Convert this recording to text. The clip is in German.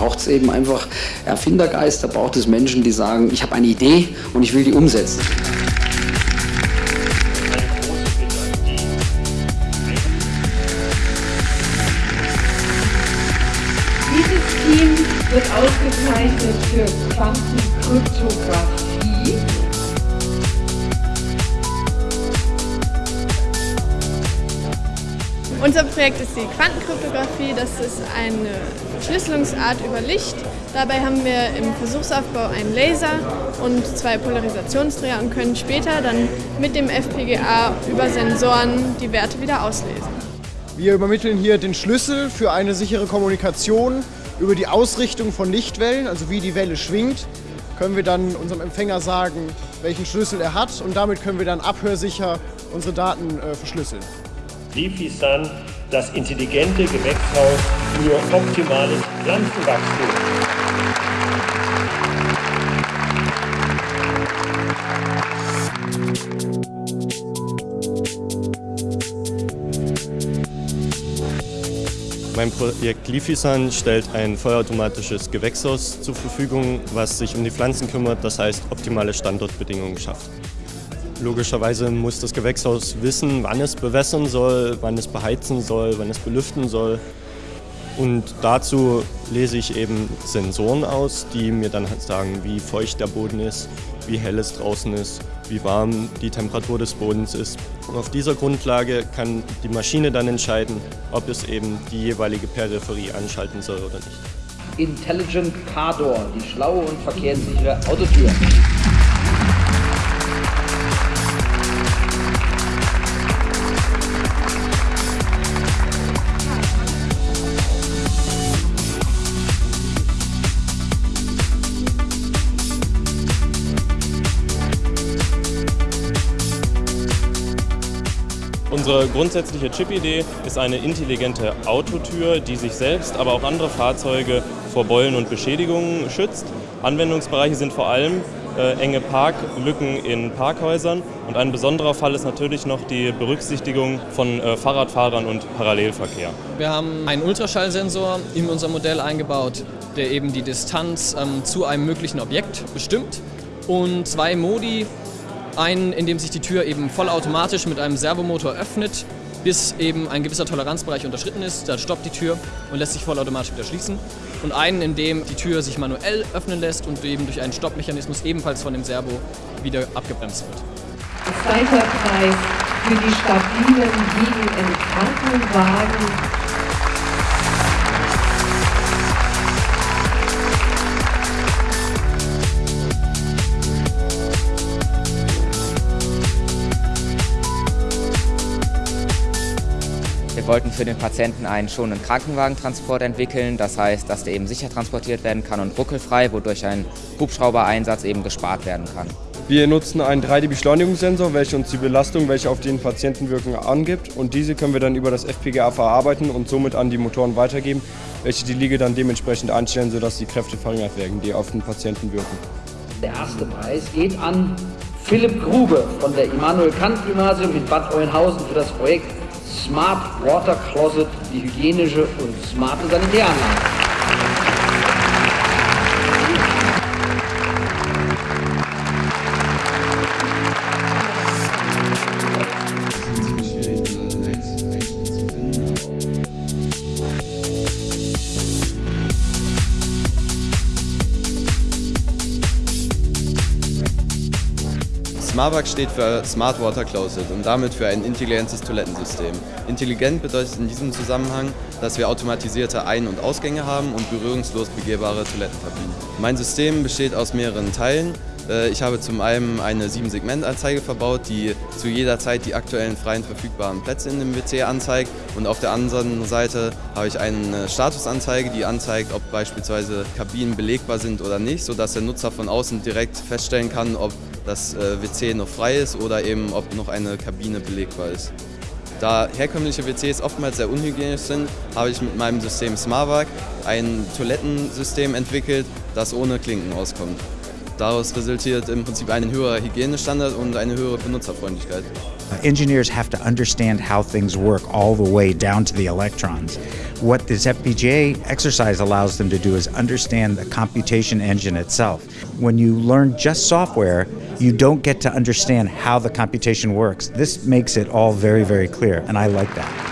braucht es eben einfach Erfindergeist, da braucht es Menschen, die sagen, ich habe eine Idee und ich will die umsetzen. Dieses Team wird ausgezeichnet für Quantenkryptographie. Unser Projekt ist die Quantenkryptographie. Das ist eine Verschlüsselungsart über Licht. Dabei haben wir im Versuchsaufbau einen Laser und zwei Polarisationsdreher und können später dann mit dem FPGA über Sensoren die Werte wieder auslesen. Wir übermitteln hier den Schlüssel für eine sichere Kommunikation über die Ausrichtung von Lichtwellen, also wie die Welle schwingt, können wir dann unserem Empfänger sagen, welchen Schlüssel er hat und damit können wir dann abhörsicher unsere Daten äh, verschlüsseln. Lifisan, das intelligente Gewächshaus für optimales Pflanzenwachstum. Mein Projekt Lifisan stellt ein vollautomatisches Gewächshaus zur Verfügung, was sich um die Pflanzen kümmert, das heißt optimale Standortbedingungen schafft. Logischerweise muss das Gewächshaus wissen, wann es bewässern soll, wann es beheizen soll, wann es belüften soll. Und dazu lese ich eben Sensoren aus, die mir dann halt sagen, wie feucht der Boden ist, wie hell es draußen ist, wie warm die Temperatur des Bodens ist. Und auf dieser Grundlage kann die Maschine dann entscheiden, ob es eben die jeweilige Peripherie anschalten soll oder nicht. Intelligent Car Door, die schlaue und verkehrssichere Autotür. Unsere grundsätzliche Chip-Idee ist eine intelligente Autotür, die sich selbst, aber auch andere Fahrzeuge vor Beulen und Beschädigungen schützt. Anwendungsbereiche sind vor allem äh, enge Parklücken in Parkhäusern und ein besonderer Fall ist natürlich noch die Berücksichtigung von äh, Fahrradfahrern und Parallelverkehr. Wir haben einen Ultraschallsensor in unser Modell eingebaut, der eben die Distanz ähm, zu einem möglichen Objekt bestimmt und zwei Modi einen, in dem sich die Tür eben vollautomatisch mit einem Servomotor öffnet, bis eben ein gewisser Toleranzbereich unterschritten ist. Da stoppt die Tür und lässt sich vollautomatisch wieder schließen. Und einen, in dem die Tür sich manuell öffnen lässt und eben durch einen Stoppmechanismus ebenfalls von dem Servo wieder abgebremst wird. Zweiter Preis für die stabilen im Krankenwagen. Wollten für den Patienten einen schonenden Krankenwagentransport entwickeln, das heißt, dass der eben sicher transportiert werden kann und ruckelfrei, wodurch ein Hubschraubereinsatz eben gespart werden kann. Wir nutzen einen 3D-Beschleunigungssensor, welcher uns die Belastung, welche auf den Patienten wirken, angibt und diese können wir dann über das FPGA verarbeiten und somit an die Motoren weitergeben, welche die Liege dann dementsprechend einstellen, sodass die Kräfte verringert werden, die auf den Patienten wirken. Der erste Preis geht an Philipp Grube von der Immanuel Kant Gymnasium in Bad Oeynhausen für das Projekt Smart Water Closet, die hygienische und smarte Sanitäranlage. SmartWac steht für Smart Water Closet und damit für ein intelligentes Toilettensystem. Intelligent bedeutet in diesem Zusammenhang, dass wir automatisierte Ein- und Ausgänge haben und berührungslos begehbare Toilettenkabinen. Mein System besteht aus mehreren Teilen. Äh, ich habe zum einen eine 7-Segment-Anzeige verbaut, die zu jeder Zeit die aktuellen freien verfügbaren Plätze in dem WC anzeigt. Und auf der anderen Seite habe ich eine Statusanzeige, die anzeigt, ob beispielsweise Kabinen belegbar sind oder nicht, sodass der Nutzer von außen direkt feststellen kann, ob das äh, WC noch frei ist oder eben ob noch eine Kabine belegbar ist. Da herkömmliche WCs oftmals sehr unhygienisch sind, habe ich mit meinem System SmartVac ein Toilettensystem entwickelt, das ohne Klinken auskommt. Daraus resultiert im Prinzip ein höherer Hygienestandard und eine höhere Benutzerfreundlichkeit. Engineers have to understand how things work all the way down to the electrons. What this FPGA exercise allows them to do is understand the computation engine itself. When you learn just software, you don't get to understand how the computation works. This makes it all very, very clear, and I like that.